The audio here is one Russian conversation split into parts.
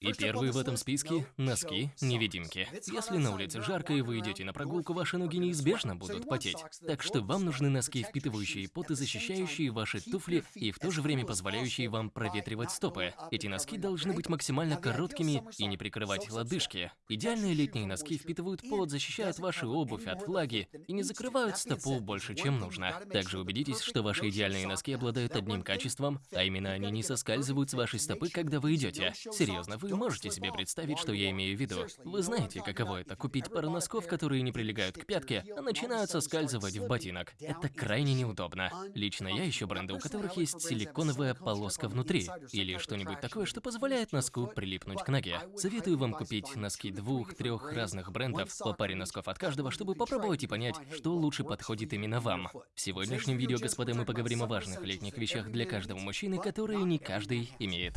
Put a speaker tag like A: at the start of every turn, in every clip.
A: И первые в этом списке – носки-невидимки. Если на улице жарко и вы идете на прогулку, ваши ноги неизбежно будут потеть. Так что вам нужны носки, впитывающие пот и защищающие ваши туфли, и в то же время позволяющие вам проветривать стопы. Эти носки должны быть максимально короткими и не прикрывать лодыжки. Идеальные летние носки впитывают пот, защищают вашу обувь от влаги и не закрывают стопу больше, чем нужно. Также убедитесь, что ваши идеальные носки обладают одним качеством, а именно они не соскальзывают с вашей стопы, когда вы идете. Серьезно, вы можете себе представить, что я имею в виду. Вы знаете, каково это купить пару носков, которые не прилегают к пятке, а начинают соскальзывать в ботинок. Это крайне неудобно. Лично я ищу бренды, у которых есть силиконовая полоска внутри, или что-нибудь такое, что позволяет носку прилипнуть к ноге. Советую вам купить носки двух-трех разных брендов, по паре носков от каждого, чтобы попробовать и понять, что лучше подходит именно вам. В сегодняшнем видео, господа, мы поговорим о важных летних вещах для каждого мужчины, которые не каждый имеет.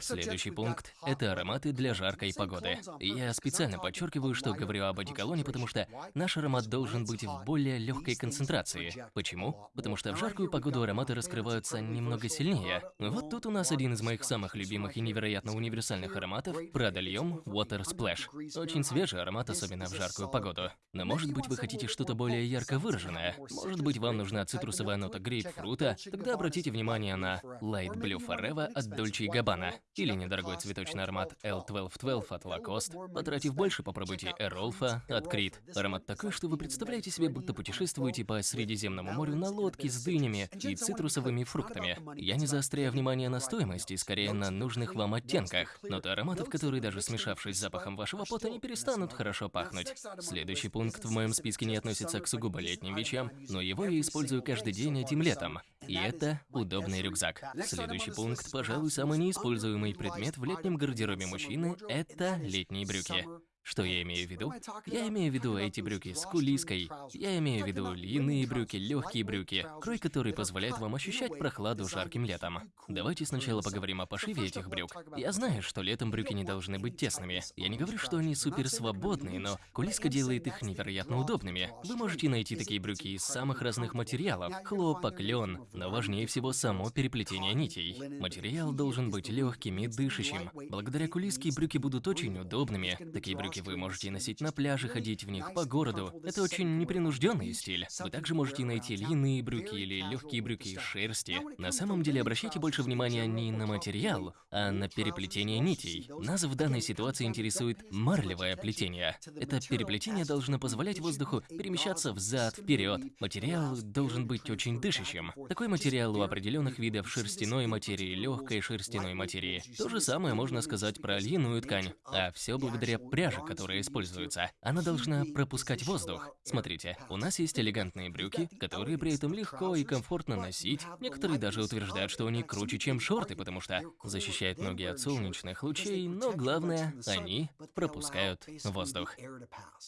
A: Следующий пункт – это ароматы для жаркой погоды. Я специально подчеркиваю, что говорю об одеколоне, потому что наш аромат должен быть в более легкой концентрации. Почему? Потому что в жаркую погоду ароматы раскрываются немного сильнее. Вот тут у нас один из моих самых любимых и невероятно универсальных ароматов – L'Homme Water Splash. Очень свежий аромат, особенно в жаркую погоду. Но может быть вы хотите что-то более ярко выраженное? Может быть вам нужна цитрусовая нота грейпфрута? Тогда обратите внимание на Light Blue Forever от Dolce Gabbana. Или недорогой цветочный аромат L1212 от Lacoste. Потратив больше, попробуйте Эролфа от Creed. Аромат такой, что вы представляете себе, будто путешествуете по Средиземному морю на лодке с дынями и цитрусовыми фруктами. Я не заостряю внимание на стоимости, скорее на нужных вам оттенках. Ноты ароматов, которые даже смешавшись с запахом вашего пота, не перестанут хорошо пахнуть. Следующий пункт в моем списке не относится к сугубо летним вещам, но его я использую каждый день этим летом. И это удобный рюкзак. Следующий пункт, пожалуй, самый неиспользуемый предмет в летнем гардеробе мужчины – это летние брюки. Что я имею в виду? Я имею в виду эти брюки с кулиской. Я имею в виду длинные брюки, легкие брюки, крой который позволяет вам ощущать прохладу жарким летом. Давайте сначала поговорим о пошиве этих брюк. Я знаю, что летом брюки не должны быть тесными. Я не говорю, что они супер свободные, но кулиска делает их невероятно удобными. Вы можете найти такие брюки из самых разных материалов. Хлопок, лен, но важнее всего само переплетение нитей. Материал должен быть легким и дышащим. Благодаря кулиске брюки будут очень удобными. Такие брюки брюки вы можете носить на пляже, ходить в них по городу. Это очень непринужденный стиль. Вы также можете найти льняные брюки или легкие брюки из шерсти. На самом деле обращайте больше внимания не на материал, а на переплетение нитей. Нас в данной ситуации интересует марлевое плетение. Это переплетение должно позволять воздуху перемещаться взад-вперед. Материал должен быть очень дышащим. Такой материал у определенных видов шерстяной материи, легкой шерстяной материи. То же самое можно сказать про льняную ткань. А все благодаря пряже, которая используется, она должна пропускать воздух. Смотрите, у нас есть элегантные брюки, которые при этом легко и комфортно носить. Некоторые даже утверждают, что они круче, чем шорты, потому что защищают ноги от солнечных лучей, но главное, они пропускают воздух.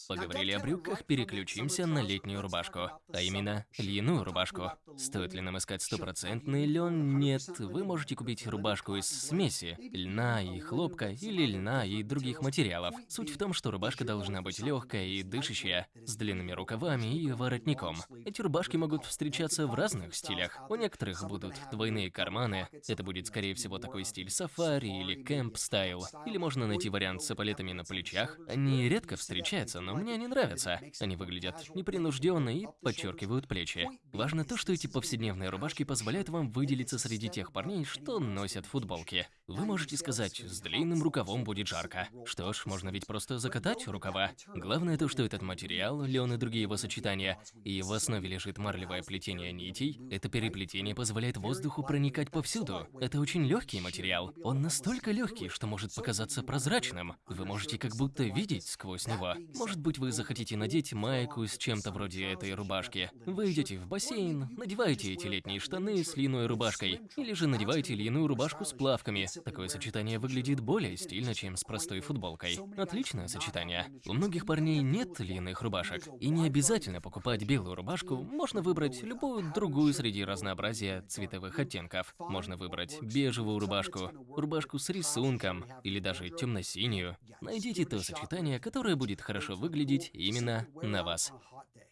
A: Поговорили о брюках, переключимся на летнюю рубашку, а именно льняную рубашку. Стоит ли нам искать стопроцентный лен? Нет, вы можете купить рубашку из смеси, льна и хлопка или льна и других материалов. Суть в том, что рубашка должна быть легкая и дышащая, с длинными рукавами и воротником. Эти рубашки могут встречаться в разных стилях. У некоторых будут двойные карманы. Это будет, скорее всего, такой стиль сафари или кэмп стайл. Или можно найти вариант с эполетами на плечах. Они редко встречаются, но мне они нравятся. Они выглядят непринужденно и подчеркивают плечи. Важно то, что эти повседневные рубашки позволяют вам выделиться среди тех парней, что носят футболки. Вы можете сказать, с длинным рукавом будет жарко. Что ж, можно ведь просто закатать рукава. Главное то, что этот материал, лен и другие его сочетания, и в основе лежит марлевое плетение нитей, это переплетение позволяет воздуху проникать повсюду. Это очень легкий материал. Он настолько легкий, что может показаться прозрачным. Вы можете как будто видеть сквозь него. Может быть, вы захотите надеть майку с чем-то вроде этой рубашки. Вы идете в бассейн, надеваете эти летние штаны с льняной рубашкой, или же надеваете льняную рубашку с плавками, Такое сочетание выглядит более стильно, чем с простой футболкой. Отлично, отличное сочетание. У многих парней нет длинных рубашек, и не обязательно покупать белую рубашку, можно выбрать любую другую среди разнообразия цветовых оттенков. Можно выбрать бежевую рубашку, рубашку с рисунком или даже темно-синюю. Найдите то сочетание, которое будет хорошо выглядеть именно на вас.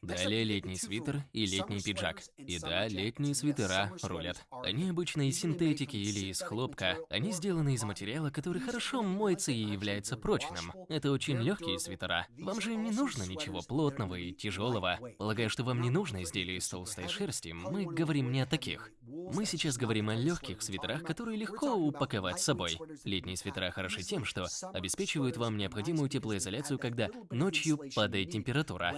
A: Далее летний свитер и летний пиджак. И да, летние свитера рулят. Они обычно из синтетики или из хлопка. Они сделаны из материала, который хорошо моется и является прочным. Это очень легкие свитера. Вам же не нужно ничего плотного и тяжелого. Полагаю, что вам не нужно изделия из толстой шерсти. Мы говорим не о таких. Мы сейчас говорим о легких свитерах, которые легко упаковать с собой. Летние свитера хороши тем, что обеспечивают вам необходимую теплоизоляцию, когда ночью падает температура.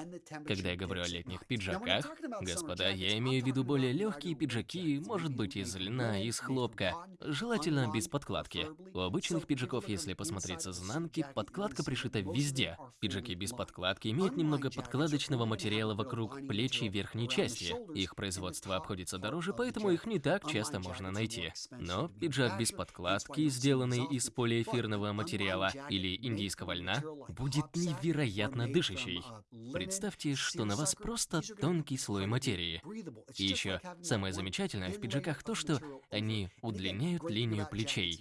A: Когда я говорю о летних пиджаках, господа, я имею в виду более легкие пиджаки, может быть из льна, из хлопка, желательно без подкладки. У обычных пиджаков, если посмотреть с изнанки, подкладка пришита везде. Пиджаки без подкладки имеют немного подкладочного материала вокруг плеч и верхней части. Их производство обходится дороже, поэтому их не так часто можно найти. Но пиджак без подкладки, сделанный из полиэфирного материала или индийского льна, будет невероятно дышащий. Представьте, что на вас просто тонкий слой материи. И еще самое замечательное в пиджаках то, что они удлиняют линию плечей.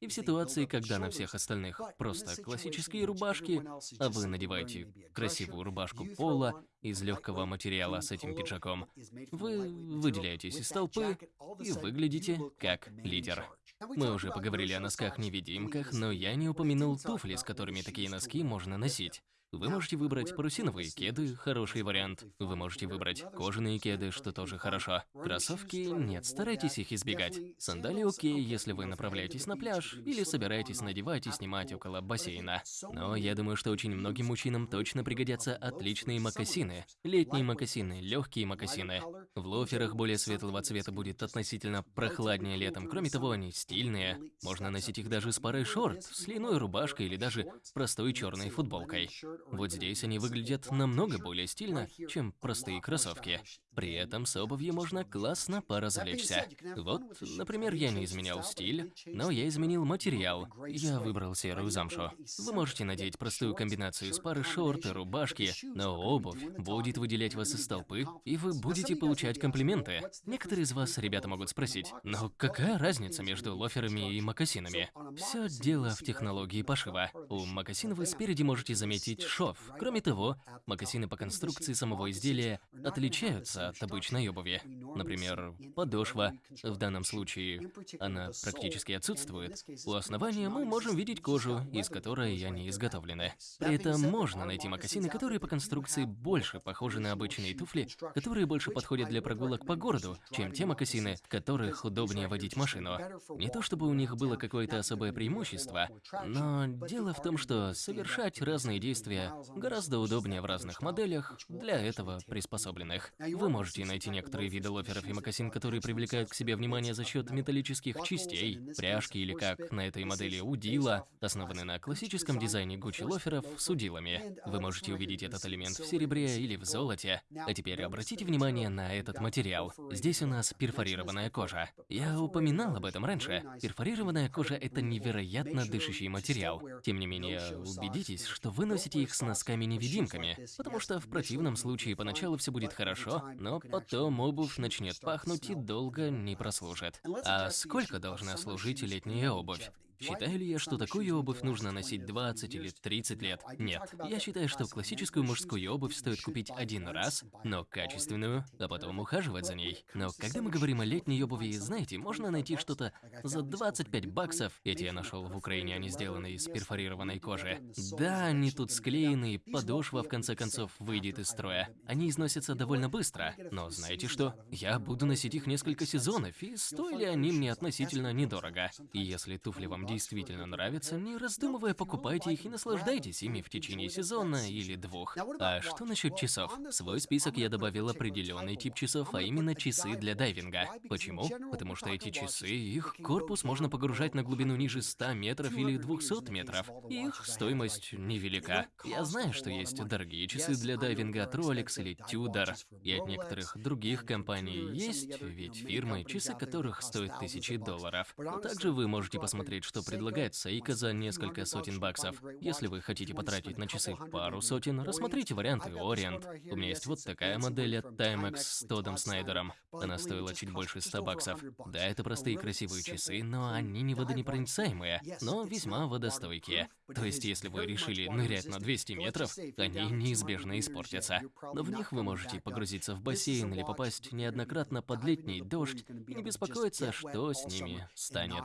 A: И в ситуации, когда на всех остальных просто классические рубашки, а вы надеваете красивую рубашку пола из легкого материала с этим пиджаком, вы выделяетесь из толпы и выглядите как лидер. Мы уже поговорили о носках-невидимках, но я не упомянул туфли, с которыми такие носки можно носить. Вы можете выбрать парусиновые кеды, хороший вариант. Вы можете выбрать кожаные кеды, что тоже хорошо. Кроссовки нет, старайтесь их избегать. Сандали окей, если вы направляетесь на пляж или собираетесь надевать и снимать около бассейна. Но я думаю, что очень многим мужчинам точно пригодятся отличные мокасины. Летние мокасины, легкие мокасины. В лоферах более светлого цвета будет относительно прохладнее летом. Кроме того, они стильные. Можно носить их даже с парой шорт, с льняной рубашкой или даже простой черной футболкой. Вот здесь они выглядят намного более стильно, чем простые кроссовки. При этом с обувью можно классно поразвлечься. Вот, например, я не изменял стиль, но я изменил материал. Я выбрал серую замшу. Вы можете надеть простую комбинацию из пары шорт и рубашки, но обувь будет выделять вас из толпы, и вы будете получать комплименты. Некоторые из вас, ребята, могут спросить, но какая разница между лоферами и мокасинами? Все дело в технологии пошива. У мокасин вы спереди можете заметить шов. Кроме того, мокасины по конструкции самого изделия отличаются от обычной обуви. Например, подошва. В данном случае она практически отсутствует. У основания мы можем видеть кожу, из которой они изготовлены. При этом можно найти мокасины, которые по конструкции больше похожи на обычные туфли, которые больше подходят для прогулок по городу, чем те мокасины, в которых удобнее водить машину. Не то чтобы у них было какое-то особое преимущество, но дело в том, что совершать разные действия гораздо удобнее в разных моделях, для этого приспособленных. Вы можете найти некоторые виды лоферов и мокасин, которые привлекают к себе внимание за счет металлических частей, пряжки или как на этой модели удила, основаны на классическом дизайне Gucci лоферов с удилами. Вы можете увидеть этот элемент в серебре или в золоте. А теперь обратите внимание на этот материал. Здесь у нас перфорированная кожа. Я упоминал об этом раньше. Перфорированная кожа – это невероятно дышащий материал. Тем не менее, убедитесь, что вы носите их с носками-невидимками, потому что в противном случае поначалу все будет хорошо, но потом обувь начнет пахнуть и долго не прослужит. А сколько должна служить летняя обувь? Считаю ли я, что такую обувь нужно носить 20 или 30 лет? Нет. Я считаю, что классическую мужскую обувь стоит купить один раз, но качественную, а потом ухаживать за ней. Но когда мы говорим о летней обуви, знаете, можно найти что-то за 25 баксов. Эти я нашел в Украине, они сделаны из перфорированной кожи. Да, они тут склеены, подошва в конце концов выйдет из строя. Они износятся довольно быстро, но знаете что? Я буду носить их несколько сезонов, и стоили они мне относительно недорого. И если туфли вам действительно нравятся, не раздумывая, покупайте их и наслаждайтесь ими в течение сезона или двух. А что насчет часов? В свой список я добавил определенный тип часов, а именно часы для дайвинга. Почему? Потому что эти часы, их корпус можно погружать на глубину ниже 100 метров или 200 метров. Их стоимость невелика. Я знаю, что есть дорогие часы для дайвинга от Rolex или Tudor, и от некоторых других компаний есть ведь фирмы, часы которых стоят тысячи долларов. Также вы можете посмотреть, что предлагает Сейка за несколько сотен баксов. Если вы хотите потратить на часы пару сотен, рассмотрите варианты Orient. У меня есть вот такая модель от Timex с Тодом Снайдером. Она стоила чуть больше 100 баксов. Да, это простые красивые часы, но они не водонепроницаемые, но весьма водостойкие. То есть, если вы решили нырять на 200 метров, они неизбежно испортятся. Но в них вы можете погрузиться в бассейн или попасть неоднократно под летний дождь и не беспокоиться, что с ними станет.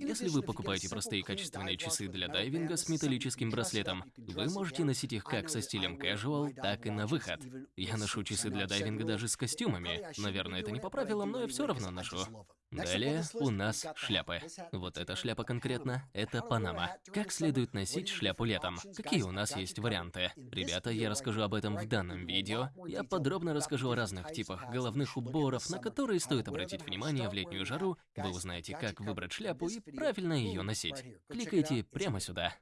A: Если вы покупаете простые качественные часы для дайвинга с металлическим браслетом, вы можете носить их как со стилем casual, так и на выход. Я ношу часы для дайвинга даже с костюмами. Наверное, это не по правилам, но я все равно ношу. Далее у нас шляпы. Вот эта шляпа конкретно – это Панама. Как следует носить шляпу летом? Какие у нас есть варианты? Ребята, я расскажу об этом в данном видео. Я подробно расскажу о разных типах головных уборов, на которые стоит обратить внимание в летнюю жару. Вы узнаете, как выбрать шляпу и правильно ее носить. Кликайте прямо сюда.